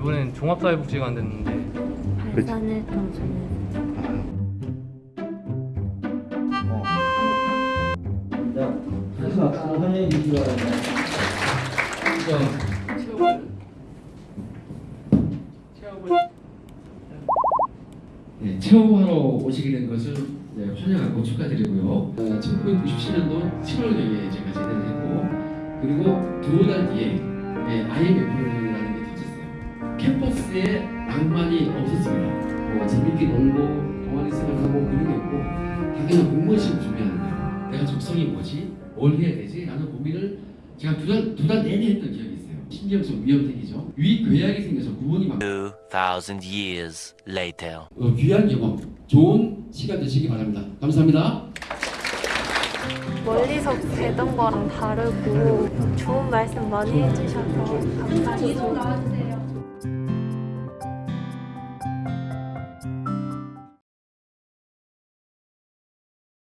이번엔 종합사회복지가 안 됐는데 그래서 환영해 주시기 바랍니다. 네, 체험하러 오시게 된 것을 네, 환영하고 축하드리고요. 어, 1997년도 7월경에 제가 제대를 했고 그리고 두 달 뒤에 네, 터졌어요. 캠퍼스에 낭만이 없었습니다. 뭐 재밌게 놀고 동아리 생활하고 그런 게 없고 다 그냥 공무원 시험 준비하는 거예요. 내가 적성이 뭐지? 뭘 해야 되지? 라는 고민을 제가 두달 두 달 내내 했던 기억이 있어요. 신경성 위험생이죠. 위궤약이 생겨서 구멍이 막 2,000 years later. 어, 귀한 경험, 좋은 시간 되시기 바랍니다. 감사합니다. 멀리서 뵈던 거랑 다르고 좋은 말씀 많이 해주셔서 감사드립니다.